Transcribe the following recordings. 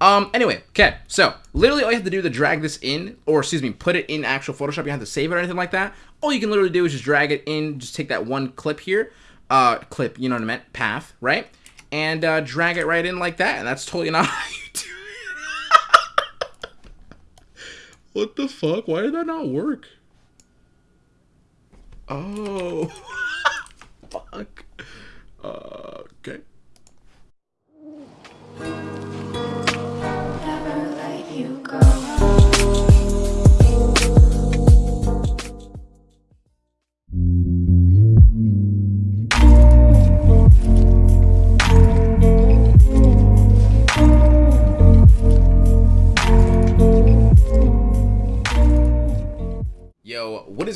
Um, anyway, okay, so literally all you have to do to drag this in, or excuse me, put it in actual Photoshop, you have to save it or anything like that. All you can literally do is just drag it in, just take that one clip here, uh, clip, you know what I meant, path, right? And uh, drag it right in like that, and that's totally not how you do it. what the fuck? Why did that not work? Oh, fuck. Uh, okay.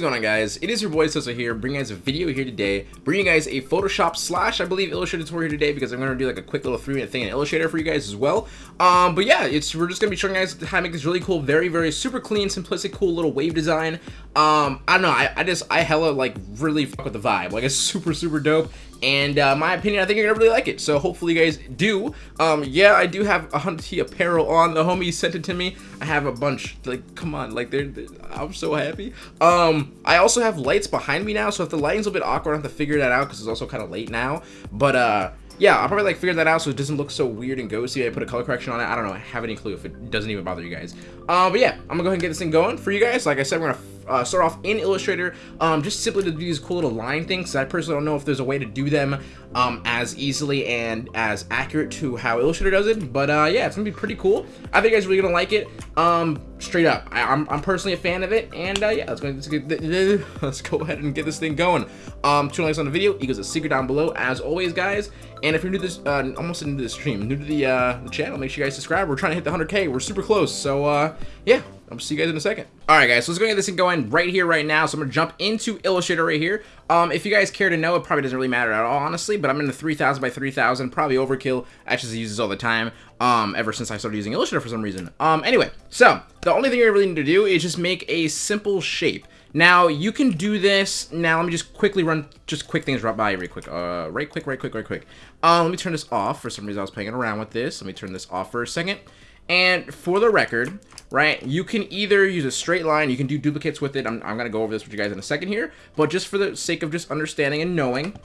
Going on guys? It is your boy Sosa here, bringing guys a video here today, bringing you guys a Photoshop slash, I believe, Illustrator tutorial here today because I'm going to do like a quick little three minute thing in Illustrator for you guys as well. Um, but yeah, it's we're just going to be showing you guys how to make this really cool, very, very super clean, simplistic, cool little wave design. Um, I don't know, I, I just, I hella like really fuck with the vibe, like it's super, super dope. And uh, my opinion, I think you're gonna really like it. So hopefully you guys do. Um, yeah, I do have a Hunter T apparel on. The homie sent it to me. I have a bunch. Like, come on, like they're, they're- I'm so happy. Um, I also have lights behind me now. So if the lighting's a bit awkward, I have to figure that out because it's also kind of late now. But uh, yeah, I'll probably like figure that out so it doesn't look so weird and ghosty. I put a color correction on it. I don't know. I have any clue if it doesn't even bother you guys. Uh, but yeah, I'm gonna go ahead and get this thing going for you guys. Like I said, we're gonna uh, start off in Illustrator, um, just simply to do these cool little line things. I personally don't know if there's a way to do them um, as easily and as accurate to how Illustrator does it, but uh, yeah, it's gonna be pretty cool. I think you guys are really gonna like it. Um, straight up, I, am I'm personally a fan of it, and uh, yeah, let's go, let's, let's go ahead and get this thing going. Um, two likes on the video equals a secret down below, as always, guys. And if you're new to this, uh, almost new to the stream, new to the uh, the channel, make sure you guys subscribe. We're trying to hit the 100k. We're super close, so uh, yeah. I'll see you guys in a second. All right, guys, so let's go get this thing going right here, right now. So I'm gonna jump into Illustrator right here. Um, if you guys care to know, it probably doesn't really matter at all, honestly, but I'm in the 3000 by 3000, probably overkill. I actually use this all the time, um, ever since I started using Illustrator for some reason. Um, anyway, so the only thing you really need to do is just make a simple shape. Now, you can do this. Now, let me just quickly run, just quick things right by you, right quick. Uh, right quick, right quick, right quick. Um, let me turn this off. For some reason, I was playing around with this. Let me turn this off for a second. And for the record, right, you can either use a straight line, you can do duplicates with it. I'm, I'm going to go over this with you guys in a second here. But just for the sake of just understanding and knowing,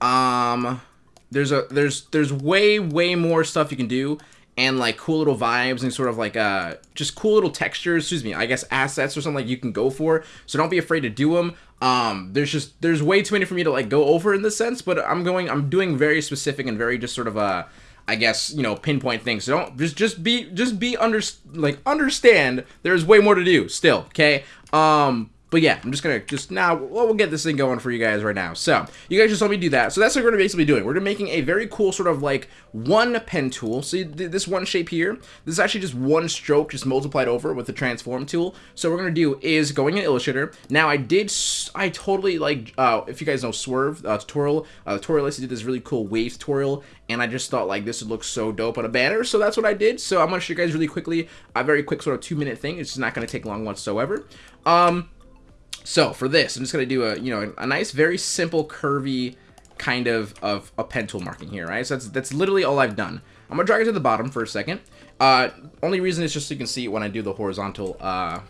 um, there's a there's there's way way more stuff you can do and like cool little vibes and sort of like uh just cool little textures excuse me i guess assets or something like you can go for so don't be afraid to do them um there's just there's way too many for me to like go over in this sense but i'm going i'm doing very specific and very just sort of uh I guess you know pinpoint things. So don't just just be just be under like understand. There's way more to do still. Okay. Um. But yeah, I'm just gonna just now well, we'll get this thing going for you guys right now. So you guys just let me do that. So that's what we're gonna basically doing. We're gonna making a very cool sort of like one pen tool. See th this one shape here. This is actually just one stroke just multiplied over with the transform tool. So what we're gonna do is going in Illustrator. Now I did I totally like uh, if you guys know Swerve uh, tutorial. Uh, tutorialist did this really cool wave tutorial, and I just thought like this would look so dope on a banner. So that's what I did. So I'm gonna show you guys really quickly a very quick sort of two minute thing. It's not gonna take long whatsoever. Um. So for this, I'm just gonna do a you know a nice, very simple, curvy kind of of a pen tool marking here, right? So that's that's literally all I've done. I'm gonna drag it to the bottom for a second. Uh, only reason is just so you can see when I do the horizontal uh,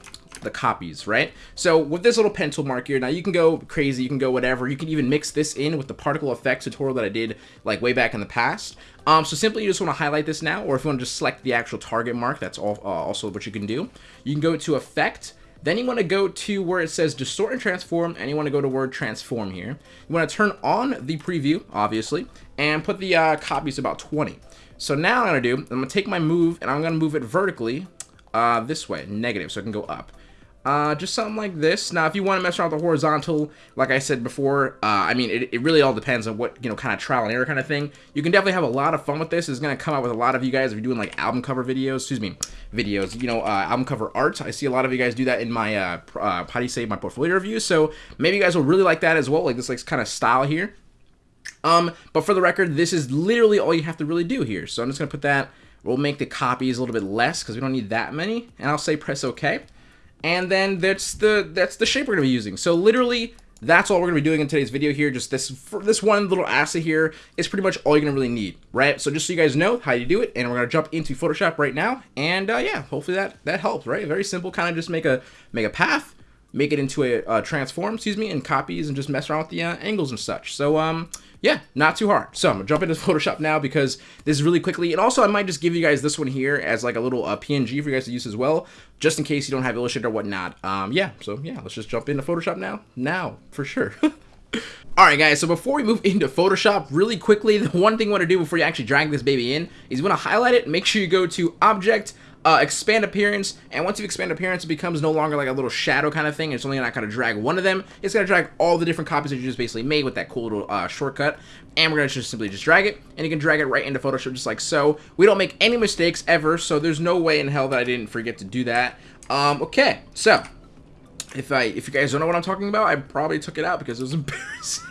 the copies, right? So with this little pen tool mark here, now you can go crazy, you can go whatever. You can even mix this in with the particle effects tutorial that I did like way back in the past. Um, so simply you just want to highlight this now, or if you want to just select the actual target mark, that's all, uh, also what you can do. You can go to Effect, then you want to go to where it says Distort and Transform, and you want to go to word Transform here. You want to turn on the preview, obviously, and put the uh, copies about 20. So now I'm going to do, I'm going to take my move, and I'm going to move it vertically uh, this way, negative, so it can go up. Uh, just something like this. Now, if you want to mess around with the horizontal, like I said before, uh, I mean, it, it really all depends on what, you know, kind of trial and error kind of thing. You can definitely have a lot of fun with this. It's going to come out with a lot of you guys if you're doing, like, album cover videos, excuse me, videos, you know, uh, album cover art. I see a lot of you guys do that in my, uh, uh, how do you say, my portfolio reviews. So maybe you guys will really like that as well, like this, like, kind of style here. Um, but for the record, this is literally all you have to really do here. So I'm just going to put that, we'll make the copies a little bit less because we don't need that many. And I'll say press OK. And then that's the that's the shape we're to be using. So literally, that's all we're gonna be doing in today's video here. Just this this one little asset here is pretty much all you're gonna really need, right? So just so you guys know how you do it, and we're gonna jump into Photoshop right now, and uh, yeah, hopefully that that helps, right? Very simple, kind of just make a make a path, make it into a uh, transform, excuse me, and copies, and just mess around with the uh, angles and such. So um, yeah, not too hard. So I'm gonna jump into Photoshop now because this is really quickly, and also I might just give you guys this one here as like a little uh, PNG for you guys to use as well, just in case you don't have Illustrator or whatnot. Um, yeah, so yeah, let's just jump into Photoshop now. Now, for sure. Alright guys, so before we move into Photoshop, really quickly, the one thing you want to do before you actually drag this baby in is you want to highlight it, make sure you go to Object, uh, expand appearance, and once you expand appearance, it becomes no longer like a little shadow kind of thing. It's only not going to drag one of them. It's going to drag all the different copies that you just basically made with that cool little uh, shortcut. And we're going to just simply just drag it, and you can drag it right into Photoshop just like so. We don't make any mistakes ever, so there's no way in hell that I didn't forget to do that. Um, okay, so if I if you guys don't know what I'm talking about, I probably took it out because it was embarrassing.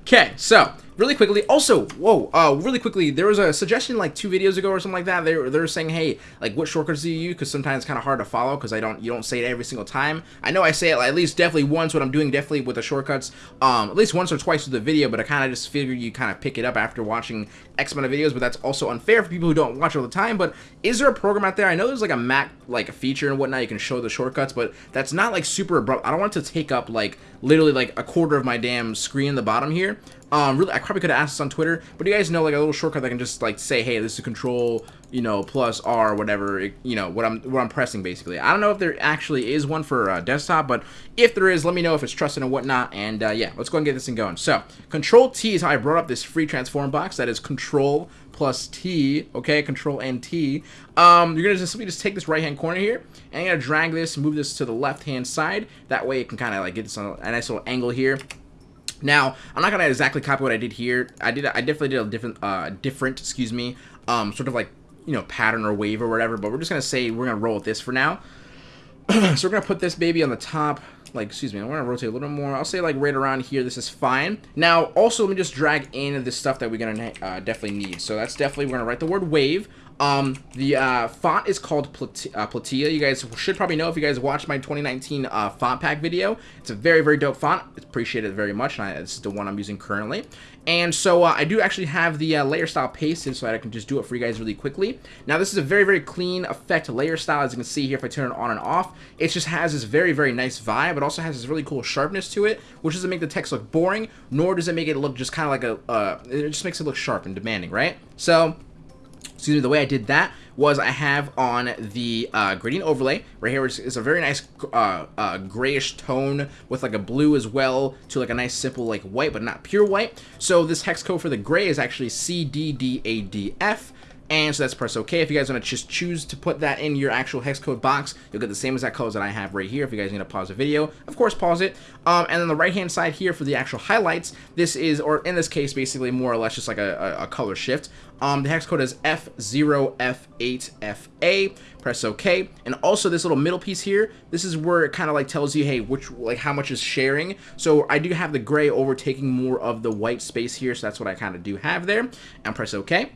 okay, so really quickly, also, whoa, uh, really quickly, there was a suggestion like two videos ago or something like that. They were, they were saying, hey, like what shortcuts do you use? Because sometimes it's kind of hard to follow because I don't, you don't say it every single time. I know I say it like, at least definitely once what I'm doing definitely with the shortcuts, um, at least once or twice with the video, but I kind of just figured you kind of pick it up after watching X amount of videos, but that's also unfair for people who don't watch all the time. But is there a program out there? I know there's like a Mac, like a feature and whatnot, you can show the shortcuts, but that's not like super abrupt. I don't want to take up like literally like a quarter of my damn screen in the bottom here. Um, really, I probably could have asked this on Twitter, but you guys know like a little shortcut that can just like say, hey, this is Control, you know, plus R, whatever, you know, what I'm what I'm pressing basically. I don't know if there actually is one for uh, desktop, but if there is, let me know if it's trusted and whatnot. And uh, yeah, let's go and get this thing going. So, Control T is how I brought up this free transform box. That is Control plus T, okay, Control and T. Um, you're gonna just simply just take this right hand corner here, and you're gonna drag this, move this to the left hand side. That way, it can kind of like get this on a nice little angle here. Now, I'm not gonna exactly copy what I did here. I did, I definitely did a different, uh, different, excuse me, um, sort of like, you know, pattern or wave or whatever. But we're just gonna say we're gonna roll with this for now. so we're gonna put this baby on the top. Like, excuse me, I'm gonna rotate a little more. I'll say like right around here. This is fine. Now, also let me just drag in the stuff that we're gonna uh, definitely need. So that's definitely we're gonna write the word wave. Um, the uh, font is called Plat uh, Platilla. You guys should probably know if you guys watched my 2019 uh, font pack video. It's a very, very dope font. Appreciate it very much, and I, it's the one I'm using currently. And so uh, I do actually have the uh, layer style pasted so that I can just do it for you guys really quickly. Now this is a very, very clean effect layer style. As you can see here, if I turn it on and off, it just has this very, very nice vibe. It also has this really cool sharpness to it, which doesn't make the text look boring, nor does it make it look just kind of like a, uh, it just makes it look sharp and demanding, right? So excuse me, the way I did that was I have on the uh, gradient overlay right here is, is a very nice uh, uh, grayish tone with like a blue as well to like a nice simple like white but not pure white. So this hex code for the gray is actually CDDADF and so that's press OK. If you guys want to just choose to put that in your actual hex code box, you'll get the same exact colors that I have right here. If you guys need to pause the video, of course, pause it. Um, and then the right-hand side here for the actual highlights, this is, or in this case, basically more or less just like a, a, a color shift. Um, the hex code is F0F8FA. Press OK. And also this little middle piece here, this is where it kind of like tells you, hey, which like how much is sharing. So I do have the gray overtaking more of the white space here, so that's what I kind of do have there. And press OK.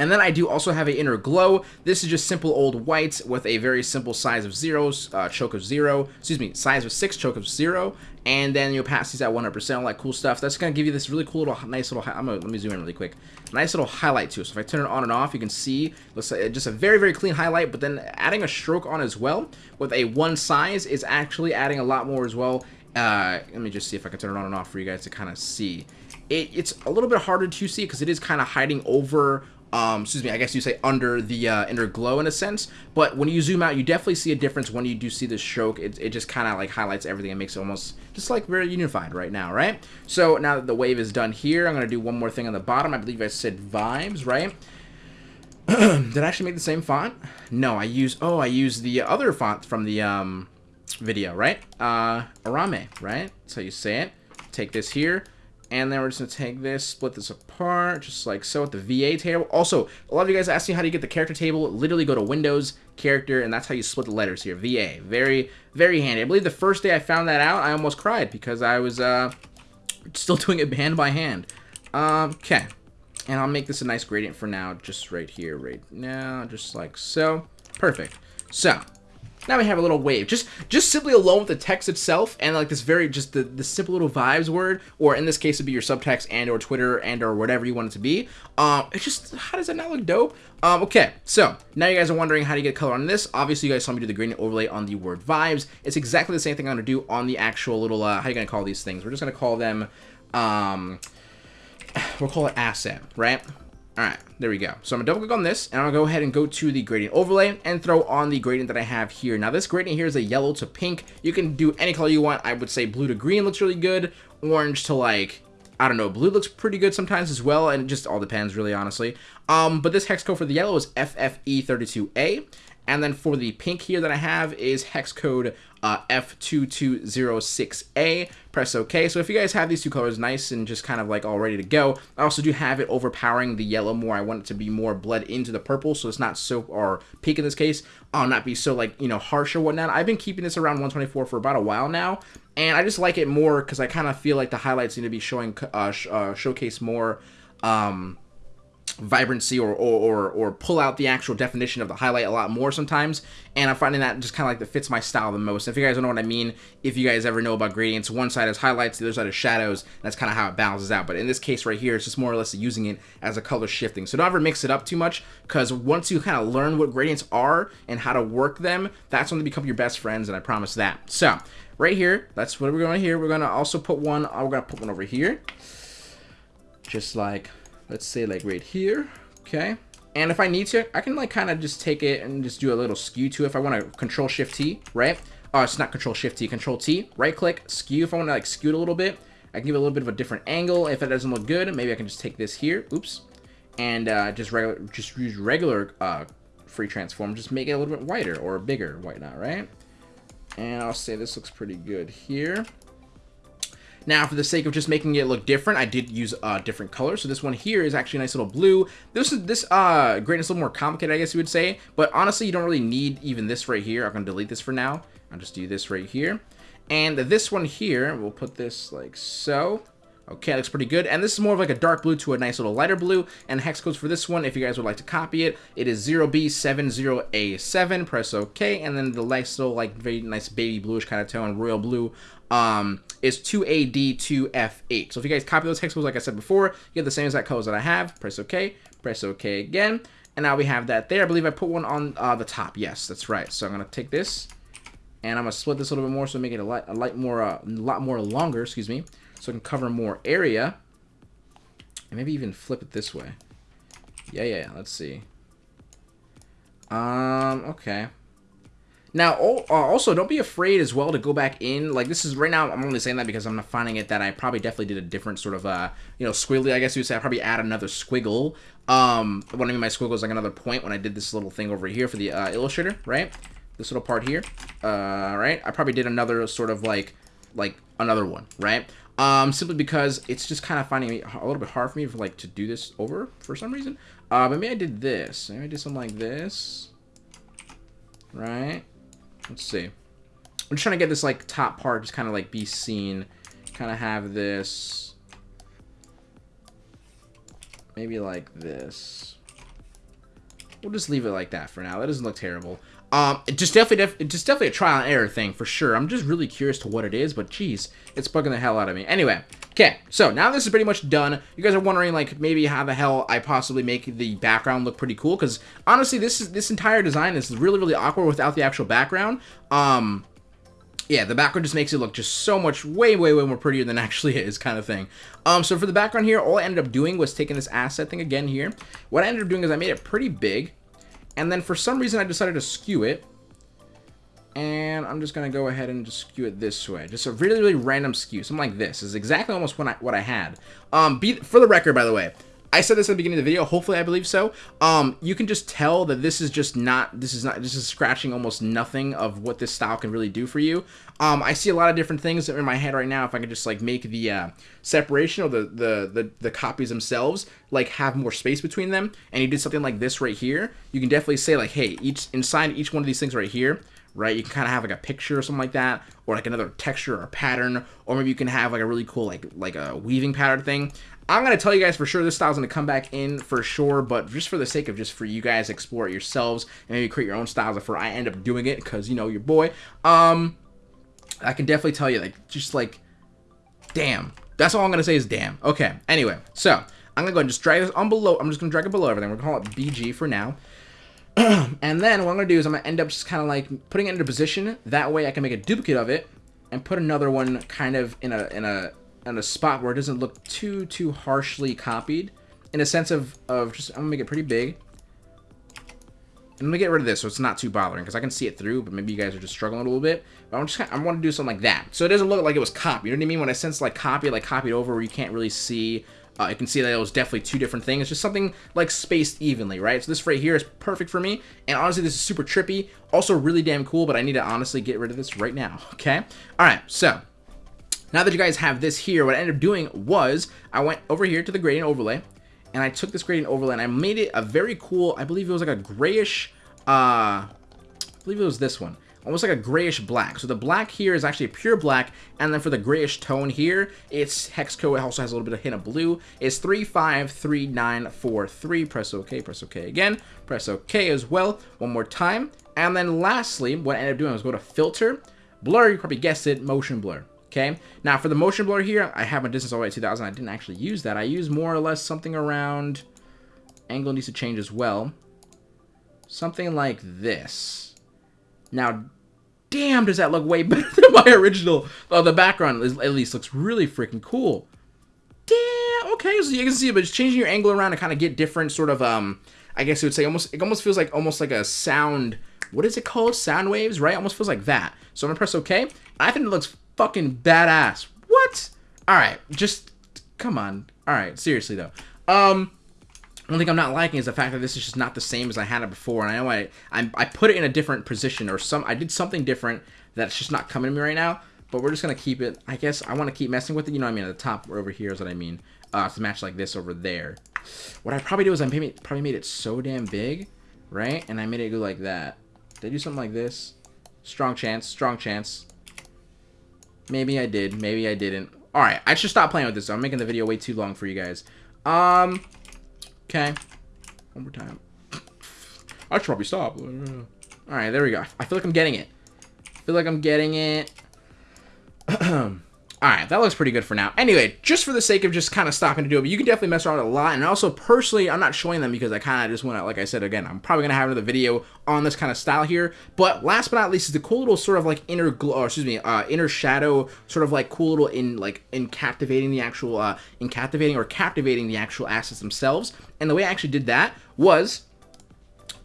And then I do also have an inner glow. This is just simple old white with a very simple size of zeros, uh, choke of zero, excuse me, size of six, choke of zero, and then your opacity's at 100%, all that cool stuff. That's gonna give you this really cool little, nice little, I'm gonna, let me zoom in really quick. Nice little highlight too. So if I turn it on and off, you can see, looks like just a very, very clean highlight, but then adding a stroke on as well with a one size is actually adding a lot more as well. Uh, let me just see if I can turn it on and off for you guys to kind of see. It, it's a little bit harder to see because it is kind of hiding over um, excuse me, I guess you say under the uh, inner glow in a sense. But when you zoom out, you definitely see a difference when you do see the stroke. It, it just kind of like highlights everything and makes it almost just like very unified right now, right? So now that the wave is done here, I'm going to do one more thing on the bottom. I believe I said vibes, right? Did I actually make the same font? No, I use, oh, I use the other font from the um, video, right? Uh, Arame, right? That's how you say it. Take this here and then we're just going to take this, split this apart, just like so with the VA table. Also, a lot of you guys asked me how do you get the character table. Literally go to Windows, Character, and that's how you split the letters here. VA. Very, very handy. I believe the first day I found that out, I almost cried because I was uh, still doing it hand by hand. Um, okay. And I'll make this a nice gradient for now, just right here, right now, just like so. Perfect. So, now we have a little wave. Just just simply alone with the text itself and like this very just the, the simple little vibes word, or in this case it'd be your subtext and or Twitter and or whatever you want it to be. Um, it's just how does that not look dope? Um, okay, so now you guys are wondering how to get color on this. Obviously, you guys saw me do the gradient overlay on the word vibes. It's exactly the same thing I'm gonna do on the actual little uh, how are you gonna call these things? We're just gonna call them um, we'll call it asset, right? All right, there we go. So I'm gonna double click on this and gonna go ahead and go to the gradient overlay and throw on the gradient that I have here. Now this gradient here is a yellow to pink. You can do any color you want. I would say blue to green looks really good. Orange to like, I don't know, blue looks pretty good sometimes as well. And it just all depends really, honestly. Um, but this hex code for the yellow is FFE32A. And then for the pink here that I have is hex code uh, F2206A. Press OK. So if you guys have these two colors nice and just kind of like all ready to go, I also do have it overpowering the yellow more. I want it to be more bled into the purple so it's not so, or pink in this case, uh, not be so like, you know, harsh or whatnot. I've been keeping this around 124 for about a while now. And I just like it more because I kind of feel like the highlights need to be showing, uh, sh uh, showcase more, um, vibrancy or, or, or, or, pull out the actual definition of the highlight a lot more sometimes. And I'm finding that just kind of like that fits my style the most. If you guys don't know what I mean, if you guys ever know about gradients, one side is highlights, the other side is shadows. That's kind of how it balances out. But in this case right here, it's just more or less using it as a color shifting. So don't ever mix it up too much because once you kind of learn what gradients are and how to work them, that's when they become your best friends. And I promise that. So right here, that's what we're going to here. We're going to also put one, uh, we're going to put one over here. Just like let's say like right here okay? And if I need to I can like kind of just take it and just do a little skew to it if I want to control shift T right? Oh it's not control shift T control T. Right click skew if I want to like skew it a little bit I can give it a little bit of a different angle. If it doesn't look good maybe I can just take this here oops and uh, just regular just use regular uh, free transform just make it a little bit wider or bigger whatnot right? And I'll say this looks pretty good here now, for the sake of just making it look different, I did use a uh, different color. So this one here is actually a nice little blue. This is this uh gradient is a little more complicated, I guess you would say. But honestly, you don't really need even this right here. I'm gonna delete this for now. I'll just do this right here. And this one here, we'll put this like so. Okay, looks pretty good. And this is more of like a dark blue to a nice little lighter blue. And hex codes for this one, if you guys would like to copy it, it is 0B70A7. Press OK. And then the nice little like very nice baby bluish kind of tone, royal blue, um, is 2AD2F8. So if you guys copy those hex codes, like I said before, you get the same exact codes that I have. Press OK. Press OK again. And now we have that there. I believe I put one on uh, the top. Yes, that's right. So I'm going to take this and I'm going to split this a little bit more so make it a light, a light more, uh, a lot more longer, excuse me so I can cover more area. And maybe even flip it this way. Yeah, yeah, let's see. Um, okay. Now, uh, also, don't be afraid as well to go back in. Like, this is, right now, I'm only saying that because I'm not finding it that I probably definitely did a different sort of, uh, you know, squiggly, I guess you would say. I probably add another squiggle. Um, what I mean by squiggle is like another point when I did this little thing over here for the uh, Illustrator, right? This little part here, uh, right? I probably did another sort of like, like another one, right? Um, simply because it's just kind of finding a little bit hard for me for like to do this over for some reason. Uh, maybe I did this. Maybe I did something like this. Right? Let's see. I'm just trying to get this like top part just kind of like be seen. Kind of have this. Maybe like this. We'll just leave it like that for now. That doesn't look terrible. Um, just definitely, just definitely a trial and error thing for sure. I'm just really curious to what it is, but geez, it's bugging the hell out of me. Anyway, okay, so now this is pretty much done. You guys are wondering like maybe how the hell I possibly make the background look pretty cool because honestly, this is this entire design is really really awkward without the actual background. Um, yeah, the background just makes it look just so much way, way, way more prettier than actually is kind of thing. Um, so for the background here, all I ended up doing was taking this asset thing again here. What I ended up doing is I made it pretty big. And then for some reason I decided to skew it. And I'm just going to go ahead and just skew it this way. Just a really, really random skew. Something like this. is exactly almost what I, what I had. Um, be, for the record, by the way, I said this at the beginning of the video. Hopefully, I believe so. Um, you can just tell that this is just not. This is not. This is scratching almost nothing of what this style can really do for you. Um, I see a lot of different things in my head right now. If I could just like make the uh, separation or the, the the the copies themselves like have more space between them, and you did something like this right here, you can definitely say like, hey, each inside each one of these things right here, right? You can kind of have like a picture or something like that, or like another texture or pattern, or maybe you can have like a really cool like like a weaving pattern thing. I'm to tell you guys for sure this style's to come back in for sure, but just for the sake of just for you guys explore it yourselves and maybe create your own styles before I end up doing it because, you know, your boy, um, I can definitely tell you, like, just like, damn. That's all I'm to say is damn. Okay, anyway, so I'm to go and just drag this on below. I'm just to drag it below everything. We're to call it BG for now. and then what I'm going to do is I'm going to end up just kind of like putting it into position. That way I can make a duplicate of it and put another one kind of in a in a in a spot where it doesn't look too too harshly copied. In a sense of of just I'm gonna make it pretty big. And let me get rid of this so it's not too bothering because I can see it through but maybe you guys are just struggling a little bit. But I'm just kinda, I want to do something like that. So it doesn't look like it was copied. You know what I mean? When I sense like copy like copied over where you can't really see uh, you can see that it was definitely two different things. Just something like spaced evenly, right? So this right here is perfect for me. And honestly, this is super trippy. Also really damn cool, but I need to honestly get rid of this right now, okay? All right, so now that you guys have this here, what I ended up doing was I went over here to the gradient overlay and I took this gradient overlay and I made it a very cool, I believe it was like a grayish, uh, I believe it was this one almost like a grayish black. So the black here is actually a pure black, and then for the grayish tone here, it's hex code. It also has a little bit of hint of blue. It's 353943. Press OK, press OK again, press OK as well, one more time. And then lastly, what I ended up doing was go to Filter, Blur, you probably guessed it, Motion Blur. Okay, now for the motion blur here, I have my distance all the way to 2000. I didn't actually use that. I used more or less something around, angle needs to change as well. Something like this. Now, damn, does that look way better than my original. Oh, the background at least looks really freaking cool. Damn, okay, so you can see, but it's changing your angle around to kind of get different sort of, um, I guess you would say almost, it almost feels like almost like a sound, what is it called? Sound waves, right? Almost feels like that. So I'm gonna press OK. I think it looks fucking badass. What? All right, just, come on. All right, seriously though. Um, one thing I'm not liking is the fact that this is just not the same as I had it before, and I know I, I, I put it in a different position, or some I did something different that's just not coming to me right now, but we're just going to keep it, I guess I want to keep messing with it, you know what I mean, at the top over here is what I mean, uh, to match like this over there. What I probably do is I maybe, probably made it so damn big, right, and I made it go like that. Did I do something like this? Strong chance, strong chance. Maybe I did, maybe I didn't. Alright, I should stop playing with this, I'm making the video way too long for you guys. Um, Okay. One more time. I should probably stop. Alright, there we go. I feel like I'm getting it. I feel like I'm getting it. Alright, that looks pretty good for now. Anyway, just for the sake of just kind of stopping to do it, but you can definitely mess around a lot. And also, personally, I'm not showing them because I kind of just want to, like I said, again, I'm probably going to have another video on this kind of style here. But last but not least is the cool little sort of like inner glow, excuse me, uh, inner shadow, sort of like cool little in, like, in captivating the actual, uh, in captivating or captivating the actual assets themselves. And the way I actually did that was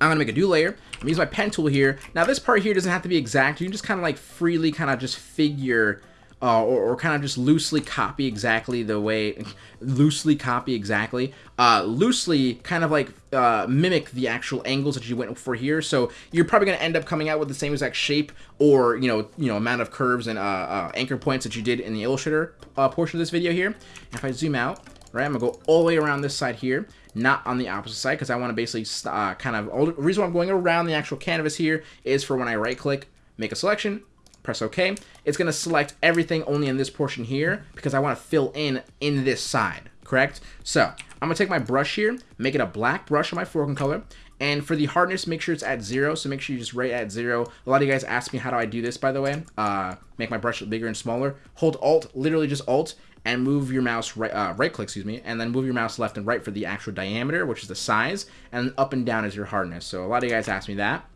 I'm going to make a new layer. I'm going to use my pen tool here. Now, this part here doesn't have to be exact. You can just kind of like freely kind of just figure uh, or, or kind of just loosely copy exactly the way, loosely copy exactly, uh, loosely kind of like uh, mimic the actual angles that you went for here. So you're probably going to end up coming out with the same exact shape or, you know, you know, amount of curves and uh, uh, anchor points that you did in the Illustrator uh, portion of this video here. If I zoom out, right, I'm going to go all the way around this side here not on the opposite side because I want to basically uh, kind of, the reason why I'm going around the actual canvas here is for when I right click, make a selection, press OK, it's going to select everything only in this portion here because I want to fill in in this side, correct? So I'm going to take my brush here, make it a black brush on my foreground color, and for the hardness, make sure it's at zero. So make sure you just rate at zero. A lot of you guys ask me how do I do this, by the way. Uh, make my brush bigger and smaller. Hold Alt, literally just Alt, and move your mouse right, uh, right click, excuse me, and then move your mouse left and right for the actual diameter, which is the size, and up and down is your hardness. So a lot of you guys ask me that.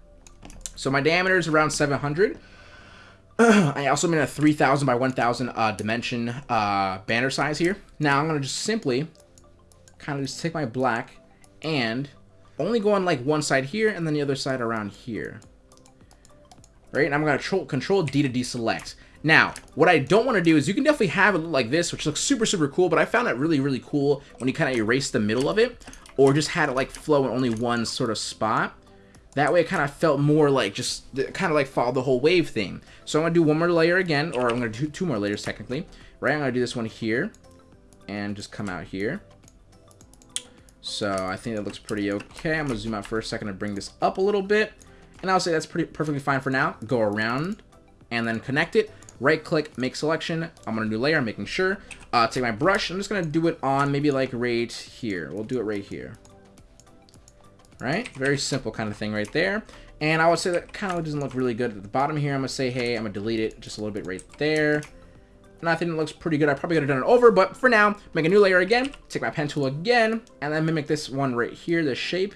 So my diameter is around 700. I also made a 3000 by 1000 uh, dimension uh, banner size here. Now I'm going to just simply kind of just take my black and only go on like one side here and then the other side around here. Right, and I'm going to control D to deselect. Now, what I don't want to do is you can definitely have it look like this, which looks super, super cool, but I found it really, really cool when you kind of erase the middle of it, or just had it like flow in only one sort of spot. That way it kind of felt more like just kind of like follow the whole wave thing. So I'm going to do one more layer again, or I'm going to do two more layers technically. Right, I'm going to do this one here and just come out here. So I think that looks pretty okay. I'm going to zoom out for a second and bring this up a little bit. And I'll say that's pretty perfectly fine for now. Go around and then connect it. right click, make selection. I'm gonna do layer, I'm making sure. Uh, take my brush, I'm just gonna do it on maybe like right here. We'll do it right here. Right? Very simple kind of thing right there. And I would say that kind of doesn't look really good at the bottom here. I'm gonna say, hey, I'm gonna delete it just a little bit right there. And I think it looks pretty good. I probably could have done it over, but for now, make a new layer again, take my pen tool again, and then mimic this one right here, the shape.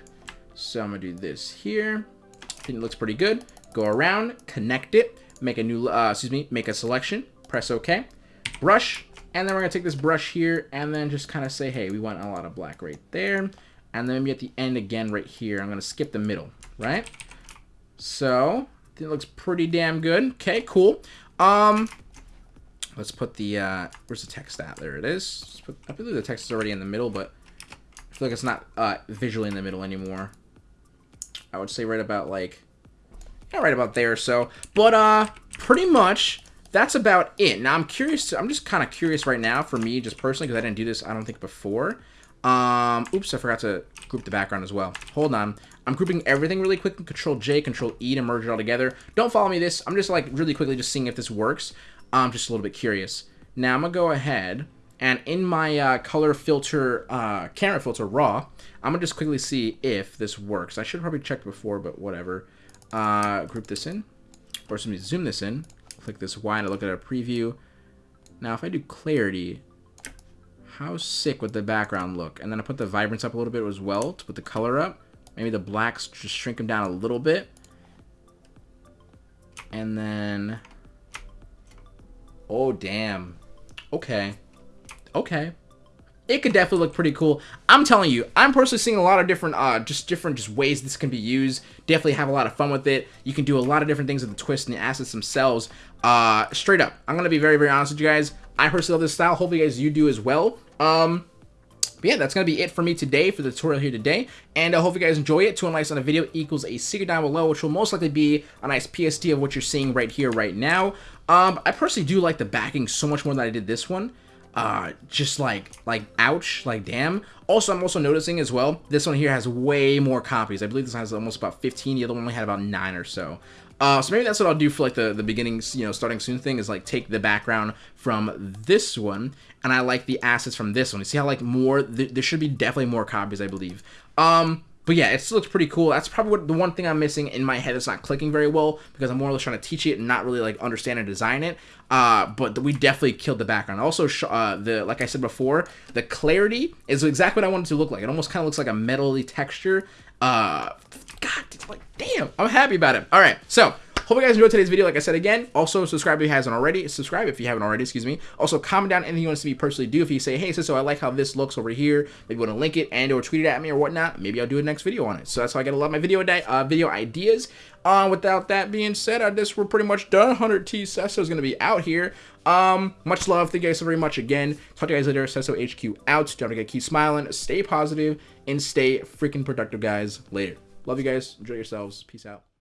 So I'm gonna do this here. I think it looks pretty good. Go around, connect it, make a new, uh, excuse me, make a selection, press OK, brush, and then we're gonna take this brush here and then just kind of say, hey, we want a lot of black right there. And then maybe at the end again right here, I'm gonna skip the middle, right? So, it looks pretty damn good. Okay, cool. Um, let's put the, uh, where's the text at? There it is. Put, I believe the text is already in the middle, but I feel like it's not uh, visually in the middle anymore. I would say right about like, yeah, right about there. So, but uh, pretty much that's about it. Now I'm curious. To, I'm just kind of curious right now for me, just personally, because I didn't do this. I don't think before. Um, oops, I forgot to group the background as well. Hold on. I'm grouping everything really quick. Control J, Control E to merge it all together. Don't follow me this. I'm just like really quickly just seeing if this works. I'm just a little bit curious. Now I'm gonna go ahead and in my uh, color filter, uh, camera filter raw, I'm gonna just quickly see if this works. I should probably check before, but whatever. Uh, group this in, or me zoom this in. Click this Y I look at a preview. Now if I do clarity, how sick would the background look? And then I put the vibrance up a little bit as well to put the color up. Maybe the blacks just shrink them down a little bit. And then... Oh, damn. Okay. Okay. It could definitely look pretty cool. I'm telling you, I'm personally seeing a lot of different, uh, just different just ways this can be used. Definitely have a lot of fun with it. You can do a lot of different things with the twist and the assets themselves. Uh, straight up, I'm gonna be very, very honest with you guys. I personally love this style. Hopefully, guys you do as well. Um, but yeah, that's going to be it for me today for the tutorial here today. And I hope you guys enjoy it. Two likes on a video equals a secret down below, which will most likely be a nice PSD of what you're seeing right here, right now. Um, I personally do like the backing so much more than I did this one. Uh, just like, like, ouch, like, damn. Also, I'm also noticing as well, this one here has way more copies. I believe this has almost about 15. The other one only had about 9 or so. Uh, so maybe that's what I'll do for like the, the beginning, you know, starting soon thing is like take the background from this one and I like the assets from this one. You see how like more, th there should be definitely more copies, I believe. Um, but yeah, it still looks pretty cool. That's probably what the one thing I'm missing in my head. It's not clicking very well because I'm more or less trying to teach it and not really like understand and design it. Uh, but we definitely killed the background. Also, uh, the like I said before, the clarity is exactly what I wanted to look like. It almost kind of looks like a metally texture. Uh, God, like damn, I'm happy about it. All right, so Hope you guys enjoyed today's video. Like I said again, also subscribe if you haven't already. Subscribe if you haven't already, excuse me. Also, comment down anything you want to see me personally do. If you say, hey, so I like how this looks over here, maybe want to link it and or tweet it at me or whatnot, maybe I'll do a next video on it. So that's how I get a lot of my video, uh, video ideas. Uh, without that being said, I guess we're pretty much done. 100T Sesso is going to be out here. Um, much love. Thank you guys so very much again. Talk to you guys later. Sesso HQ out. Don't forget, keep smiling, stay positive, and stay freaking productive, guys. Later. Love you guys. Enjoy yourselves. Peace out.